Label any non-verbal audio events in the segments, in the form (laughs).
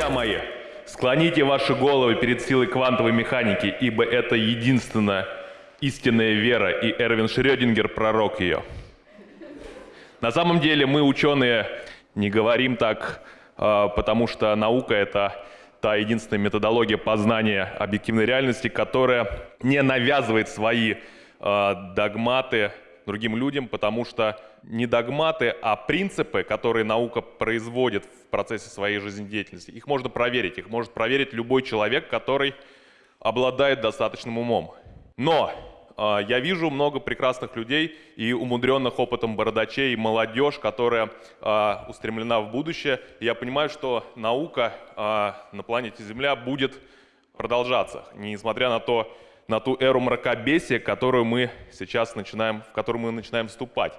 Друзья мои, склоните ваши головы перед силой квантовой механики, ибо это единственная истинная вера, и Эрвин Шрёдингер – пророк ее. На самом деле мы, ученые, не говорим так, а, потому что наука – это та единственная методология познания объективной реальности, которая не навязывает свои а, догматы другим людям, потому что не догматы, а принципы, которые наука производит в процессе своей жизнедеятельности, их можно проверить. Их может проверить любой человек, который обладает достаточным умом. Но э, я вижу много прекрасных людей и умудренных опытом бородачей, и молодежь, которая э, устремлена в будущее. И я понимаю, что наука э, на планете Земля будет продолжаться, несмотря на то, на ту эру мракобесия, которую мы сейчас начинаем, в которую мы начинаем вступать.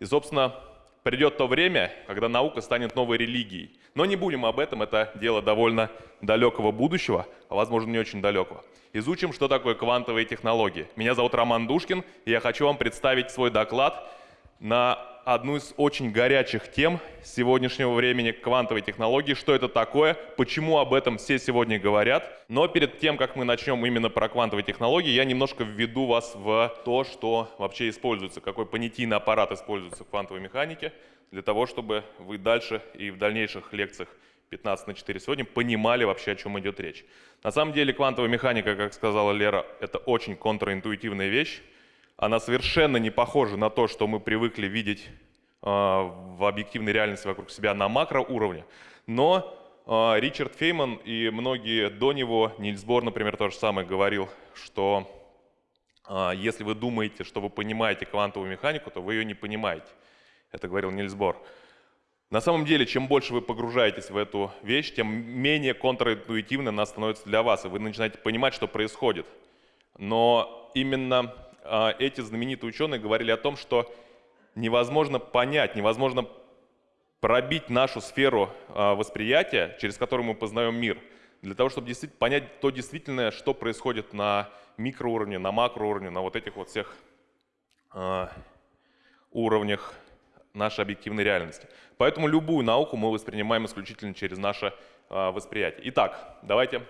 И, собственно, придет то время, когда наука станет новой религией. Но не будем об этом, это дело довольно далекого будущего, а возможно не очень далекого. Изучим, что такое квантовые технологии. Меня зовут Роман Душкин, и я хочу вам представить свой доклад на одну из очень горячих тем сегодняшнего времени квантовой технологии. Что это такое, почему об этом все сегодня говорят. Но перед тем, как мы начнем именно про квантовые технологии, я немножко введу вас в то, что вообще используется, какой понятийный аппарат используется в квантовой механике, для того, чтобы вы дальше и в дальнейших лекциях 15 на 4 сегодня понимали вообще, о чем идет речь. На самом деле квантовая механика, как сказала Лера, это очень контринтуитивная вещь она совершенно не похожа на то, что мы привыкли видеть а, в объективной реальности вокруг себя на макроуровне. Но а, Ричард Фейман и многие до него, Нильс Бор, например, то же самое говорил, что а, если вы думаете, что вы понимаете квантовую механику, то вы ее не понимаете. Это говорил Нильс Бор. На самом деле, чем больше вы погружаетесь в эту вещь, тем менее контринтуитивно она становится для вас, и вы начинаете понимать, что происходит. Но именно эти знаменитые ученые говорили о том, что невозможно понять, невозможно пробить нашу сферу а, восприятия, через которую мы познаем мир, для того, чтобы действительно понять то действительно, что происходит на микроуровне, на макроуровне, на вот этих вот всех а, уровнях нашей объективной реальности. Поэтому любую науку мы воспринимаем исключительно через наше восприятие. Итак, давайте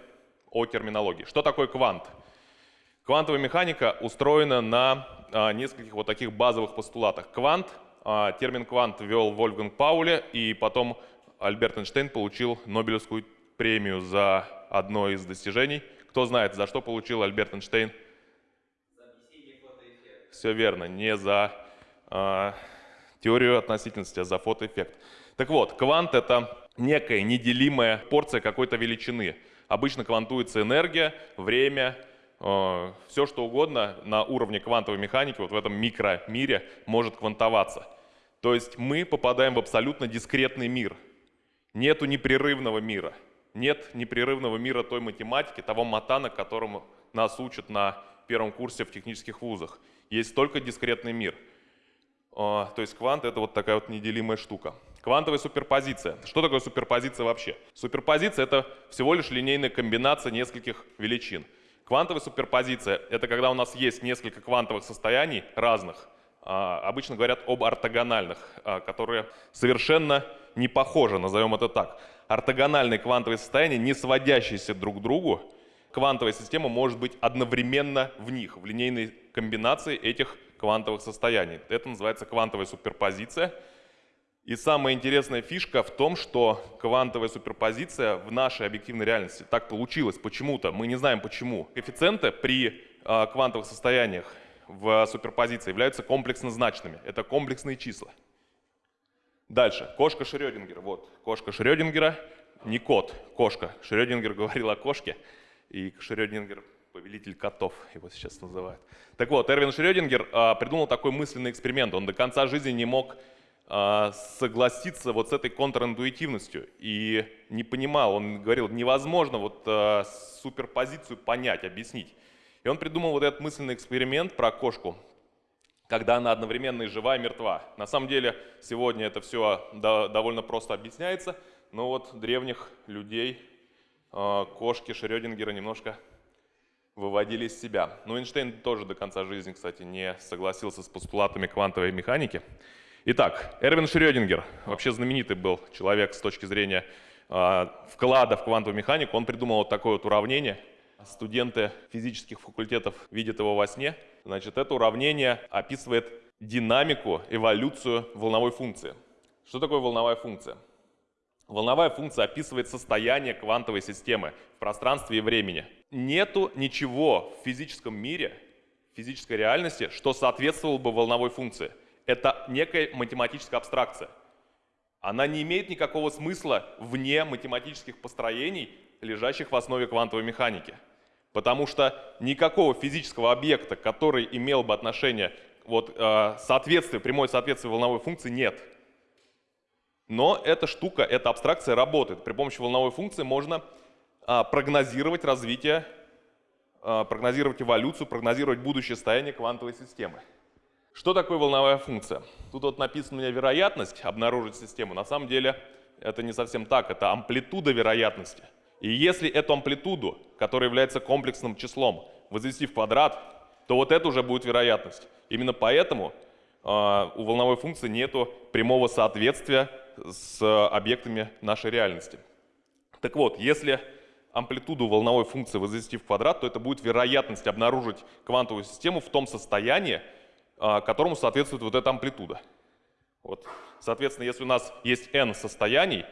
о терминологии. Что такое квант? Квантовая механика устроена на а, нескольких вот таких базовых постулатах. Квант, а, термин квант ввел Вольфганг Пауле, и потом Альберт Эйнштейн получил Нобелевскую премию за одно из достижений. Кто знает, за что получил Альберт Эйнштейн? Все верно, не за а, теорию относительности, а за фотоэффект. Так вот, квант — это некая неделимая порция какой-то величины. Обычно квантуется энергия, время, все что угодно на уровне квантовой механики, вот в этом микромире, может квантоваться. То есть мы попадаем в абсолютно дискретный мир. Нету непрерывного мира. Нет непрерывного мира той математики, того матана, которому нас учат на первом курсе в технических вузах. Есть только дискретный мир. Э, то есть квант — это вот такая вот неделимая штука. Квантовая суперпозиция. Что такое суперпозиция вообще? Суперпозиция — это всего лишь линейная комбинация нескольких величин. Квантовая суперпозиция — это когда у нас есть несколько квантовых состояний разных, а, обычно говорят об ортогональных, а, которые совершенно не похожи, назовем это так. Ортогональные квантовые состояния, не сводящиеся друг к другу, квантовая система может быть одновременно в них, в линейной комбинации этих квантовых состояний. Это называется квантовая суперпозиция — и самая интересная фишка в том, что квантовая суперпозиция в нашей объективной реальности так получилось почему-то, мы не знаем почему. Коэффициенты при э, квантовых состояниях в суперпозиции являются комплексно значными. Это комплексные числа. Дальше. Кошка Шрёдингера. Вот, кошка Шрёдингера, не кот, кошка. Шрёдингер говорил о кошке, и Шрёдингер повелитель котов, его сейчас называют. Так вот, Эрвин Шрёдингер а, придумал такой мысленный эксперимент. Он до конца жизни не мог согласиться вот с этой контринтуитивностью и не понимал, он говорил, невозможно вот а, суперпозицию понять, объяснить. И он придумал вот этот мысленный эксперимент про кошку, когда она одновременно и жива, и мертва. На самом деле сегодня это все довольно просто объясняется, но вот древних людей а, кошки Шрёдингера немножко выводили из себя. Но Эйнштейн тоже до конца жизни, кстати, не согласился с постулатами квантовой механики. Итак, Эрвин Шрёдингер, вообще знаменитый был человек с точки зрения э, вклада в квантовую механику, он придумал вот такое вот уравнение. Студенты физических факультетов видят его во сне. Значит, это уравнение описывает динамику, эволюцию волновой функции. Что такое волновая функция? Волновая функция описывает состояние квантовой системы в пространстве и времени. Нету ничего в физическом мире, в физической реальности, что соответствовало бы волновой функции. Это некая математическая абстракция. Она не имеет никакого смысла вне математических построений, лежащих в основе квантовой механики. Потому что никакого физического объекта, который имел бы отношение, вот, э, соответствие, прямое соответствие волновой функции, нет. Но эта штука, эта абстракция работает. При помощи волновой функции можно а, прогнозировать развитие, а, прогнозировать эволюцию, прогнозировать будущее состояние квантовой системы. Что такое волновая функция? Тут вот написано у меня вероятность обнаружить систему. На самом деле это не совсем так, это амплитуда вероятности. И если эту амплитуду, которая является комплексным числом, возвести в квадрат, то вот это уже будет вероятность. Именно поэтому э, у волновой функции нет прямого соответствия с объектами нашей реальности. Так вот, если амплитуду волновой функции возвести в квадрат, то это будет вероятность обнаружить квантовую систему в том состоянии, которому соответствует вот эта амплитуда. Вот. Соответственно, если у нас есть n состояний,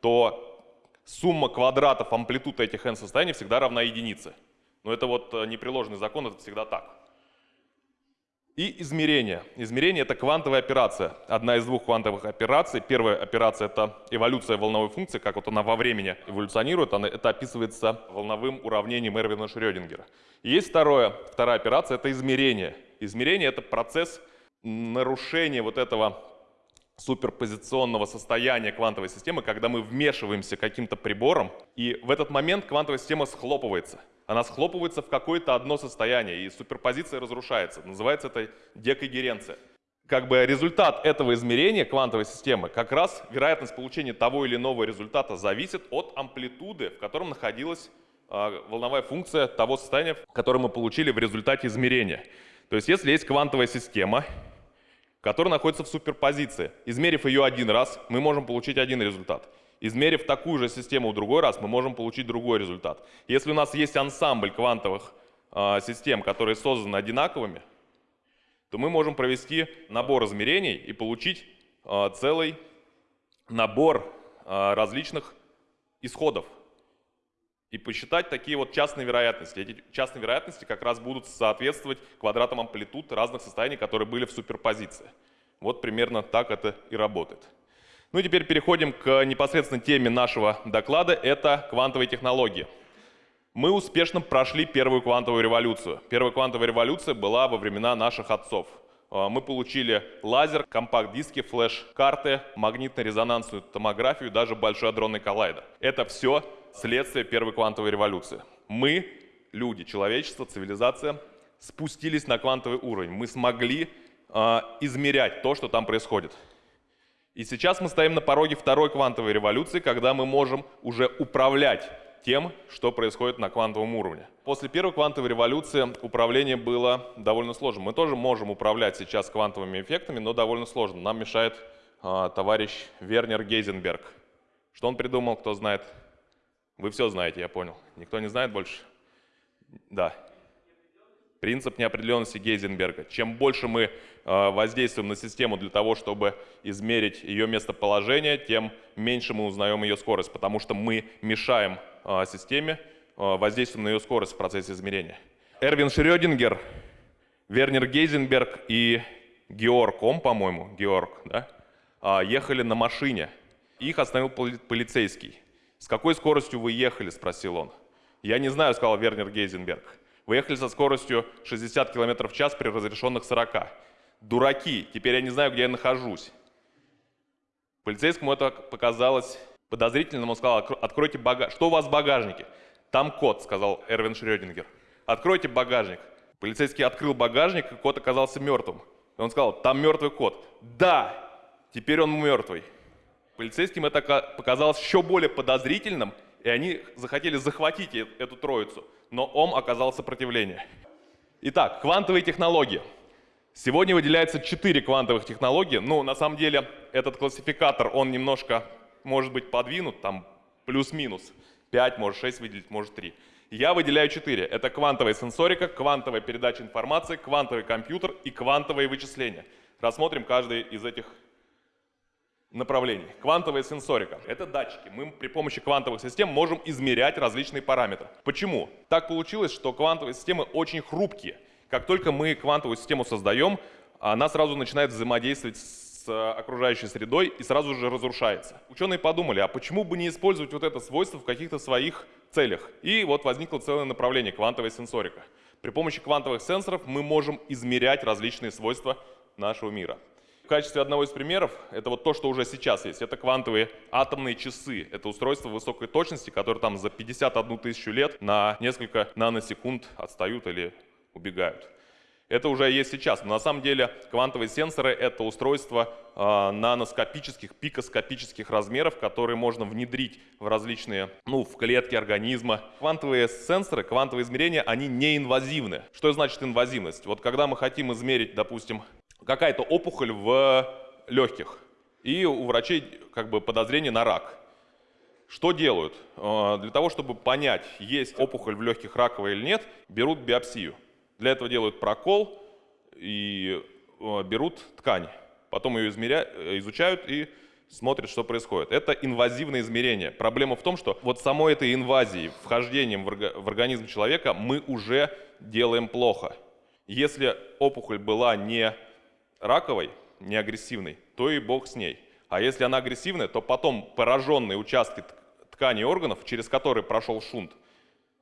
то сумма квадратов амплитуд этих n состояний всегда равна единице. Но это вот э, непреложный закон, это всегда так. И измерение. Измерение — это квантовая операция. Одна из двух квантовых операций. Первая операция — это эволюция волновой функции, как вот она во времени эволюционирует. Она, это описывается волновым уравнением Эрвина Шрёдингера. И есть второе, вторая операция — это измерение. Измерение — это процесс нарушения вот этого суперпозиционного состояния квантовой системы, когда мы вмешиваемся каким-то прибором, и в этот момент квантовая система схлопывается — она схлопывается в какое-то одно состояние, и суперпозиция разрушается. Называется это декогеренция. Как бы результат этого измерения квантовой системы, как раз вероятность получения того или иного результата зависит от амплитуды, в котором находилась э, волновая функция того состояния, которое мы получили в результате измерения. То есть если есть квантовая система, которая находится в суперпозиции, измерив ее один раз, мы можем получить один результат. Измерив такую же систему в другой раз, мы можем получить другой результат. Если у нас есть ансамбль квантовых э, систем, которые созданы одинаковыми, то мы можем провести набор измерений и получить э, целый набор э, различных исходов. И посчитать такие вот частные вероятности. Эти частные вероятности как раз будут соответствовать квадратам амплитуд разных состояний, которые были в суперпозиции. Вот примерно так это и работает. Ну и теперь переходим к непосредственно теме нашего доклада, это квантовые технологии. Мы успешно прошли первую квантовую революцию. Первая квантовая революция была во времена наших отцов. А, мы получили лазер, компакт-диски, флеш-карты, магнитно-резонансную томографию, даже большой адронный коллайдер. Это все следствие первой квантовой революции. Мы, люди, человечество, цивилизация, спустились на квантовый уровень. Мы смогли э, измерять то, что там происходит. И сейчас мы стоим на пороге второй квантовой революции, когда мы можем уже управлять тем, что происходит на квантовом уровне. После первой квантовой революции управление было довольно сложным. Мы тоже можем управлять сейчас квантовыми эффектами, но довольно сложно. Нам мешает э, товарищ Вернер Гейзенберг. Что он придумал, кто знает? Вы все знаете, я понял. Никто не знает больше? Да. Принцип неопределенности Гейзенберга. Чем больше мы э, воздействуем на систему для того, чтобы измерить ее местоположение, тем меньше мы узнаем ее скорость, потому что мы мешаем э, системе, э, воздействуем на ее скорость в процессе измерения. Эрвин Шрёдингер, Вернер Гейзенберг и Георг Ом, по-моему, Георг, да, ехали на машине. Их остановил полицейский. «С какой скоростью вы ехали?» – спросил он. «Я не знаю», – сказал Вернер Гейзенберг. Вы ехали со скоростью 60 км в час при разрешенных 40. Дураки, теперь я не знаю, где я нахожусь. Полицейскому это показалось подозрительным. Он сказал, откройте багажник. Что у вас в багажнике? Там кот, сказал Эрвин Шрёдингер. Откройте багажник. Полицейский открыл багажник, и кот оказался мертвым. Он сказал, там мертвый кот. Да, теперь он мертвый. Полицейским это показалось еще более подозрительным, и они захотели захватить эту троицу но ОМ оказал сопротивление. Итак, квантовые технологии. Сегодня выделяется 4 квантовых технологии. Ну, на самом деле, этот классификатор, он немножко может быть подвинут, там Плюс-минус. 5, может 6 выделить, может 3. Я выделяю 4. Это квантовая сенсорика, квантовая передача информации, квантовый компьютер и квантовые вычисления. Рассмотрим каждый из этих направлений. Квантовая сенсорика — это датчики. Мы при помощи квантовых систем можем измерять различные параметры. Почему? Так получилось, что квантовые системы очень хрупкие. Как только мы квантовую систему создаем, она сразу начинает взаимодействовать с окружающей средой и сразу же разрушается. Ученые подумали, а почему бы не использовать вот это свойство в каких-то своих целях? И вот возникло целое направление — квантовая сенсорика. При помощи квантовых сенсоров мы можем измерять различные свойства нашего мира. Качестве одного из примеров, это вот то, что уже сейчас есть, это квантовые атомные часы. Это устройства высокой точности, которые там за 51 тысячу лет на несколько наносекунд отстают или убегают. Это уже есть сейчас, но на самом деле квантовые сенсоры — это устройства э, наноскопических, пикоскопических размеров, которые можно внедрить в различные, ну, в клетки организма. Квантовые сенсоры, квантовые измерения, они неинвазивны. Что значит инвазивность? Вот когда мы хотим измерить, допустим, какая-то опухоль в легких, и у врачей как бы подозрение на рак. Что делают? Э, для того, чтобы понять, есть опухоль в легких раковая или нет, берут биопсию. Для этого делают прокол и э, берут ткань. Потом ее измеря... Э, изучают и смотрят, что происходит. Это инвазивное измерение. Проблема в том, что вот самой этой инвазией, вхождением в организм человека мы уже делаем плохо. Если опухоль была не раковой, не агрессивной, то и бог с ней. А если она агрессивная, то потом пораженные участки тканей органов, через которые прошел шунт,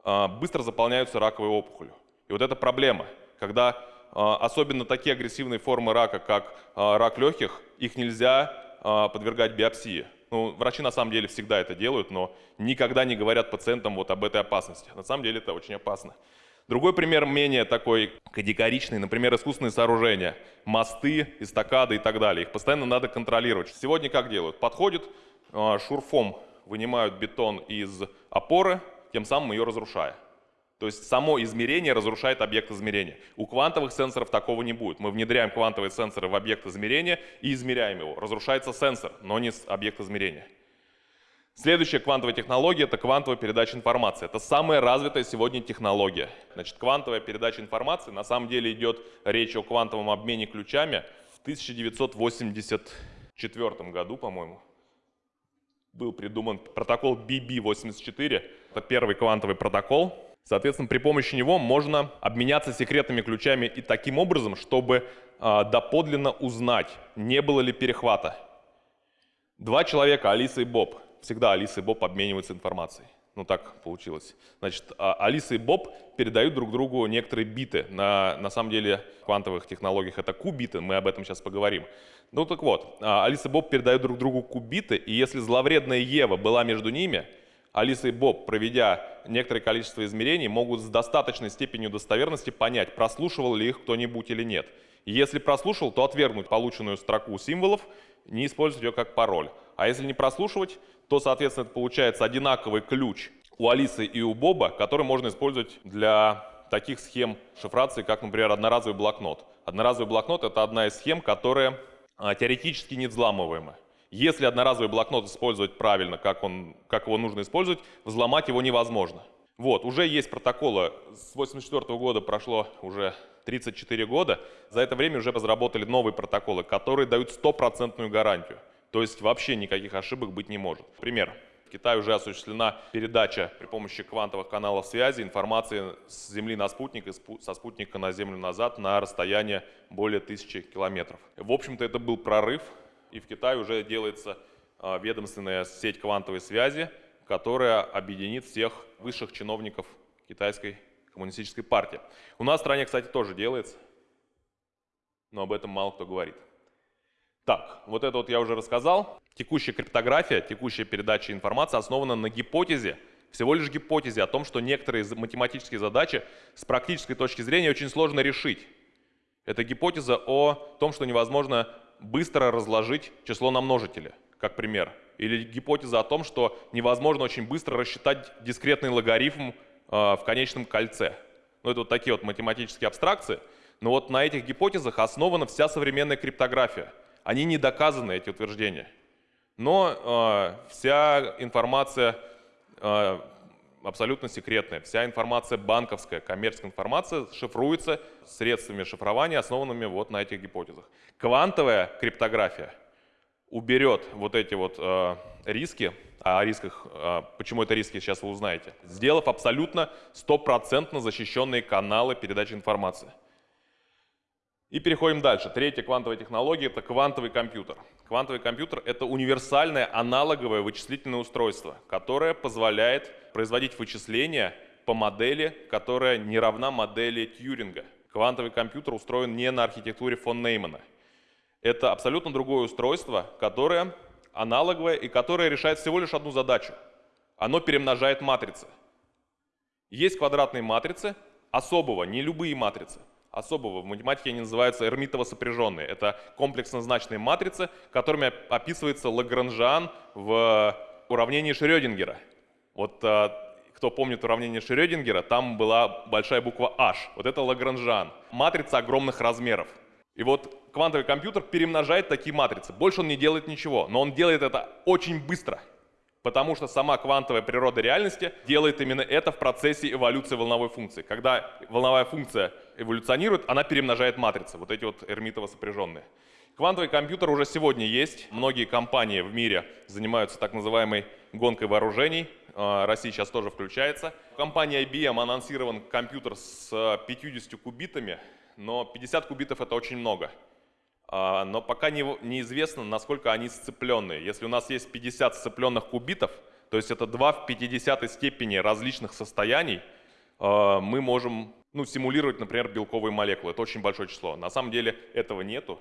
э, быстро заполняются раковой опухолью. И вот это проблема, когда а, особенно такие агрессивные формы рака, как а, рак легких, их нельзя а, подвергать биопсии. Ну, врачи на самом деле всегда это делают, но никогда не говорят пациентам вот об этой опасности. На самом деле это очень опасно. Другой пример менее такой категоричный, например, искусственные сооружения, мосты, эстакады и так далее. Их постоянно надо контролировать. Сегодня как делают? Подходят, шурфом вынимают бетон из опоры, тем самым ее разрушая. То есть само измерение разрушает объект измерения. У квантовых сенсоров такого не будет. Мы внедряем квантовые сенсоры в объект измерения и измеряем его. Разрушается сенсор, но не объект измерения. Следующая квантовая технология – это квантовая передача информации. Это самая развитая сегодня технология. Значит, квантовая передача информации, на самом деле идет речь о квантовом обмене ключами. В 1984 году, по-моему, был придуман протокол BB84. Это первый квантовый протокол, Соответственно, при помощи него можно обменяться секретными ключами и таким образом, чтобы э, доподлинно узнать, не было ли перехвата. Два человека, Алиса и Боб, всегда Алиса и Боб обмениваются информацией. Ну так получилось. Значит, а, Алиса и Боб передают друг другу некоторые биты. На, на самом деле в квантовых технологиях это кубиты, мы об этом сейчас поговорим. Ну так вот, а, Алиса и Боб передают друг другу кубиты, и если зловредная Ева была между ними, Алиса и Боб, проведя некоторое количество измерений, могут с достаточной степенью достоверности понять, прослушивал ли их кто-нибудь или нет. Если прослушал, то отвергнуть полученную строку символов, не использовать ее как пароль. А если не прослушивать, то, соответственно, это получается одинаковый ключ у Алисы и у Боба, который можно использовать для таких схем шифрации, как, например, одноразовый блокнот. Одноразовый блокнот — это одна из схем, которая а, теоретически не взламываемая. Если одноразовый блокнот использовать правильно, как, он, как его нужно использовать, взломать его невозможно. Вот, уже есть протоколы. С 1984 года прошло уже 34 года. За это время уже разработали новые протоколы, которые дают стопроцентную гарантию. То есть вообще никаких ошибок быть не может. Пример. В Китае уже осуществлена передача при помощи квантовых каналов связи информации с Земли на спутник и со спутника на Землю назад на расстояние более тысячи километров. В общем-то, это был прорыв и в Китае уже делается а, ведомственная сеть квантовой связи, которая объединит всех высших чиновников китайской коммунистической партии. У нас в стране, кстати, тоже делается, но об этом мало кто говорит. Так, вот это вот я уже рассказал. Текущая криптография, текущая передача информации основана на гипотезе, всего лишь гипотезе о том, что некоторые математические задачи с практической точки зрения очень сложно решить. Это гипотеза о том, что невозможно быстро разложить число на множители, как пример. Или гипотеза о том, что невозможно очень быстро рассчитать дискретный логарифм э, в конечном кольце. Ну, это вот такие вот математические абстракции. Но вот на этих гипотезах основана вся современная криптография. Они не доказаны, эти утверждения. Но э, вся информация э, абсолютно секретная. Вся информация банковская, коммерческая информация шифруется средствами шифрования, основанными вот на этих гипотезах. Квантовая криптография уберет вот эти вот э, риски, о рисках, э, почему это риски, сейчас вы узнаете, сделав абсолютно стопроцентно защищенные каналы передачи информации. И переходим дальше. Третья квантовая технология – это квантовый компьютер. Квантовый компьютер – это универсальное аналоговое вычислительное устройство, которое позволяет производить вычисления по модели, которая не равна модели Тьюринга. Квантовый компьютер устроен не на архитектуре фон Неймана. Это абсолютно другое устройство, которое аналоговое и которое решает всего лишь одну задачу. Оно перемножает матрицы. Есть квадратные матрицы особого, не любые матрицы особого. В математике они называются эрмитово сопряженные. Это комплексно значные матрицы, которыми описывается Лагранжан в уравнении Шрёдингера. Вот э, кто помнит уравнение Шрёдингера, там была большая буква H. Вот это Лагранжан. Матрица огромных размеров. И вот квантовый компьютер перемножает такие матрицы. Больше он не делает ничего, но он делает это очень быстро. Потому что сама квантовая природа реальности делает именно это в процессе эволюции волновой функции. Когда волновая функция эволюционирует, она перемножает матрицы, вот эти вот эрмитово сопряженные. Квантовый компьютер уже сегодня есть. Многие компании в мире занимаются так называемой гонкой вооружений. А, Россия сейчас тоже включается. В компании IBM анонсирован компьютер с 50 кубитами, но 50 кубитов это очень много. А, но пока не, неизвестно, насколько они сцепленные. Если у нас есть 50 сцепленных кубитов, то есть это 2 в 50 степени различных состояний, а, мы можем ну, симулировать, например, белковые молекулы. Это очень большое число. На самом деле этого нету.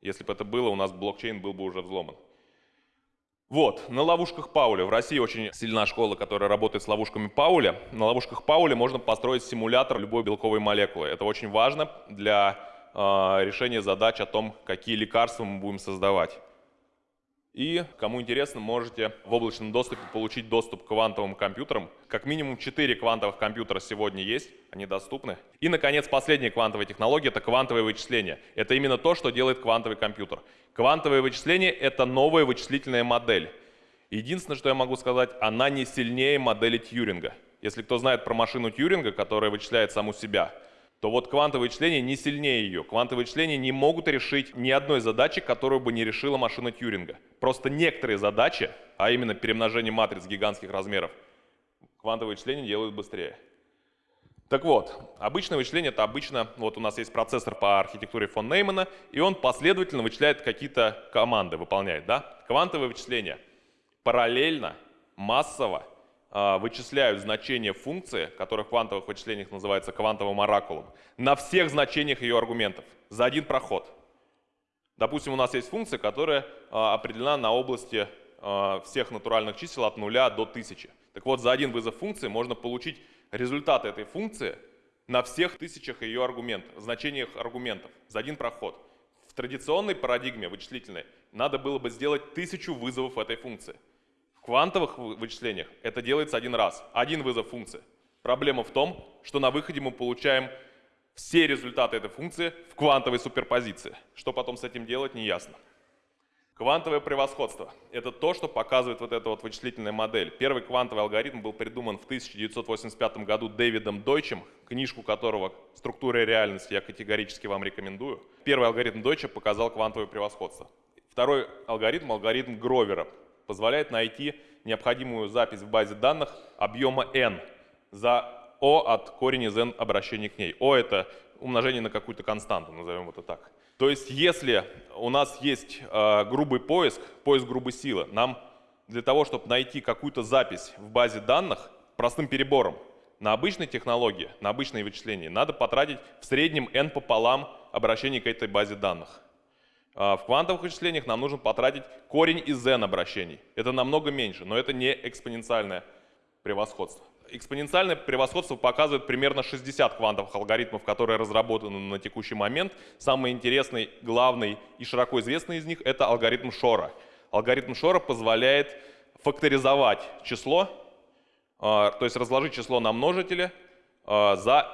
Если бы это было, у нас блокчейн был бы уже взломан. Вот, на ловушках Пауля. В России очень сильна школа, которая работает с ловушками Пауля. На ловушках Пауля можно построить симулятор любой белковой молекулы. Это очень важно для а, решение задач о том, какие лекарства мы будем создавать. И, кому интересно, можете в облачном доступе получить доступ к квантовым компьютерам. Как минимум 4 квантовых компьютера сегодня есть, они доступны. И, наконец, последняя квантовая технология – это квантовое вычисление. Это именно то, что делает квантовый компьютер. Квантовое вычисление – это новая вычислительная модель. Единственное, что я могу сказать, она не сильнее модели Тьюринга. Если кто знает про машину Тьюринга, которая вычисляет саму себя – то вот квантовые вычисления не сильнее ее. Квантовые вычисления не могут решить ни одной задачи, которую бы не решила машина Тьюринга. Просто некоторые задачи, а именно перемножение матриц гигантских размеров, квантовые вычисления делают быстрее. Так вот, обычное вычисление это обычно, вот у нас есть процессор по архитектуре фон Неймана, и он последовательно вычисляет какие-то команды, выполняет, да? Квантовые вычисления параллельно, массово вычисляют значение функции, которая в квантовых вычислениях называется квантовым оракулом, на всех значениях ее аргументов за один проход. Допустим, у нас есть функция, которая а, определена на области а, всех натуральных чисел от 0 до 1000. Так вот, за один вызов функции можно получить результаты этой функции на всех тысячах ее аргументов, значениях аргументов за один проход. В традиционной парадигме вычислительной надо было бы сделать тысячу вызовов этой функции квантовых вычислениях это делается один раз, один вызов функции. Проблема в том, что на выходе мы получаем все результаты этой функции в квантовой суперпозиции. Что потом с этим делать, не ясно. Квантовое превосходство – это то, что показывает вот эта вот вычислительная модель. Первый квантовый алгоритм был придуман в 1985 году Дэвидом Дойчем, книжку которого «Структура реальности» я категорически вам рекомендую. Первый алгоритм Дойча показал квантовое превосходство. Второй алгоритм – алгоритм Гровера позволяет найти необходимую запись в базе данных объема n за o от корень из n обращений к ней. o это умножение на какую-то константу, назовем это так. То есть если у нас есть э, грубый поиск, поиск грубой силы, нам для того, чтобы найти какую-то запись в базе данных простым перебором, на обычной технологии, на обычные вычисления, надо потратить в среднем n пополам обращений к этой базе данных. А, в квантовых вычислениях нам нужно потратить корень из n обращений. Это намного меньше, но это не экспоненциальное превосходство. Экспоненциальное превосходство показывает примерно 60 квантовых алгоритмов, которые разработаны на текущий момент. Самый интересный, главный и широко известный из них – это алгоритм Шора. Алгоритм Шора позволяет факторизовать число, а, то есть разложить число на множители а, за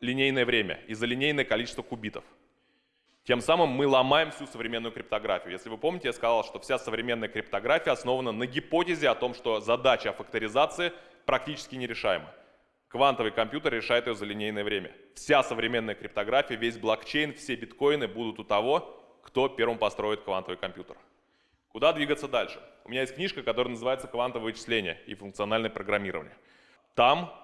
линейное время и за линейное количество кубитов. Тем самым мы ломаем всю современную криптографию. Если вы помните, я сказал, что вся современная криптография основана на гипотезе о том, что задача факторизации практически нерешаема. Квантовый компьютер решает ее за линейное время. Вся современная криптография, весь блокчейн, все биткоины будут у того, кто первым построит квантовый компьютер. Куда двигаться дальше? У меня есть книжка, которая называется «Квантовое вычисление и функциональное программирование». Там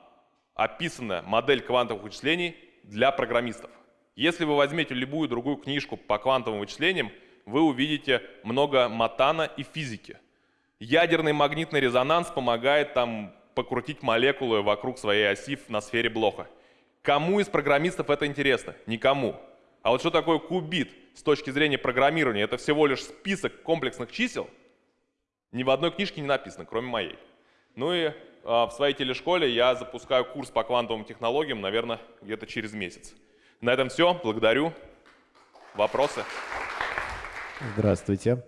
описана модель квантовых вычислений для программистов. Если вы возьмете любую другую книжку по квантовым вычислениям, вы увидите много матана и физики. Ядерный магнитный резонанс помогает там покрутить молекулы вокруг своей оси на сфере Блоха. Кому из программистов это интересно? Никому. А вот что такое кубит с точки зрения программирования? Это всего лишь список комплексных чисел. Ни в одной книжке не написано, кроме моей. Ну и а, в своей телешколе я запускаю курс по квантовым технологиям, наверное, где-то через месяц. На этом все. Благодарю. Вопросы? Здравствуйте.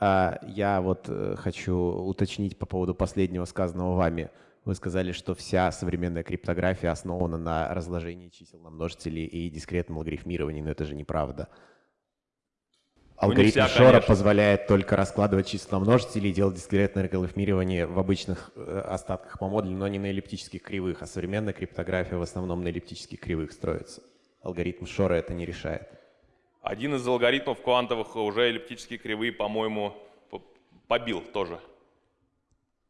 А, Я вот э, хочу уточнить по поводу последнего сказанного вами. Вы сказали, что вся современная криптография основана на разложении чисел на множители и дискретном алгоритмировании, но это же неправда. Ну, не Алгоритм вся, Шора конечно. позволяет только раскладывать числа на множители и делать дискретное алгоритмирование в обычных э, остатках по модулю, но не на эллиптических кривых, а современная криптография в основном на эллиптических кривых строится. Алгоритм Шора это не решает. Один из алгоритмов квантовых уже эллиптические кривые, по-моему, побил тоже.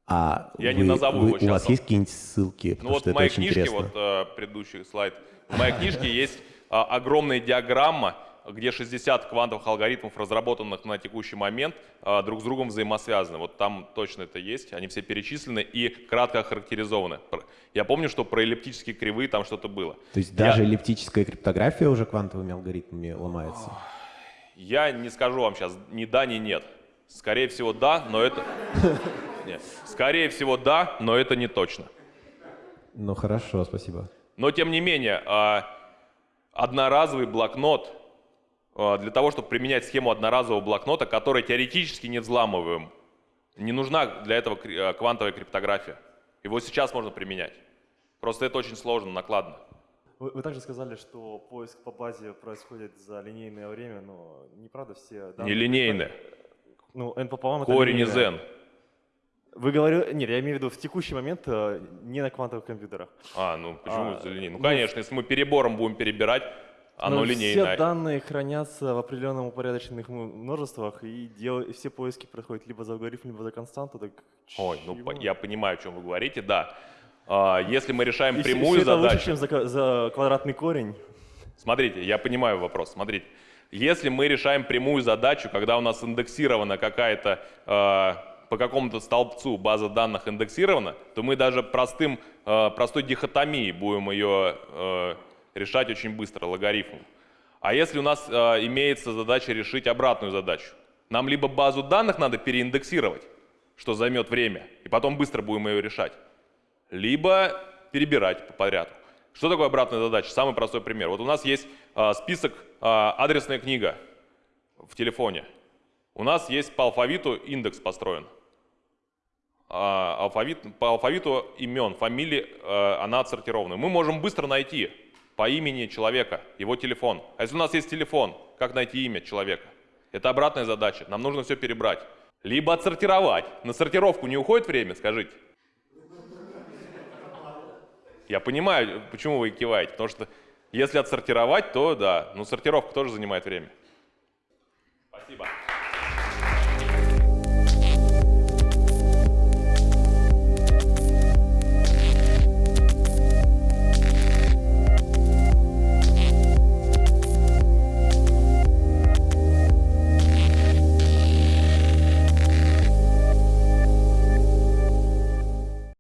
А Я не вы- назову вы- его У сейчас. вас есть какие-нибудь ссылки? Ну вот в моей книжке, интересно. вот э, предыдущий слайд, в моей книжке есть а, огромная диаграмма, где 60 квантовых алгоритмов, разработанных на текущий момент, а, друг с другом взаимосвязаны. Вот там точно это есть, они все перечислены и кратко охарактеризованы. Я помню, что про эллиптические кривые там что-то было. То есть Я- даже эллиптическая криптография уже квантовыми алгоритмами ломается? Я не скажу вам сейчас ни да, ни нет. Скорее всего, да, но это... (laughs) Нет. Скорее всего, да, но это не точно. Ну хорошо, спасибо. Но тем не менее, а, одноразовый блокнот, для того, чтобы применять схему одноразового блокнота, который теоретически не взламываем, не нужна для этого а, квантовая криптография. Его сейчас можно применять. Просто это очень сложно, накладно. Вы, вы также сказали, что поиск по базе происходит за линейное время, но неправда все данные... Нелинейное. Ну, n пополам Корень из линейное. n. Вы говорили... Нет, я имею в виду в текущий момент э, не на квантовых компьютерах. А, ну почему А, за линейное? Ну, ну, конечно, если мы перебором будем перебирать, оно Но линейное. Все данные хранятся в определенном упорядоченных множествах, и, дел... все поиски происходят либо за алгоритм, либо за константу. Так Ой, ну чего? я понимаю, о чем вы говорите, да. А, Если мы решаем И прямую всё это задачу, лучше, чем за, за квадратный корень. смотрите, я понимаю вопрос, смотрите. Если мы решаем прямую задачу, когда у нас индексирована какая-то э, по какому-то столбцу база данных индексирована, то мы даже простым, э, простой дихотомией будем ее э, решать очень быстро, логарифмом. А если у нас э, имеется задача решить обратную задачу, нам либо базу данных надо переиндексировать, что займет время, и потом быстро будем ее решать, либо перебирать по подряду. Что такое обратная задача? Самый простой пример. Вот у нас есть а, список, а, адресная книга в телефоне. У нас есть по алфавиту индекс построен. А, алфавит, по алфавиту имен, фамилии, а, она отсортирована. Мы можем быстро найти по имени человека, его телефон. А если у нас есть телефон, как найти имя человека? Это обратная задача. Нам нужно все перебрать. Либо отсортировать. На сортировку не уходит время, скажите? Я понимаю, почему вы киваете, потому что если отсортировать, то да, но сортировка тоже занимает время. Спасибо.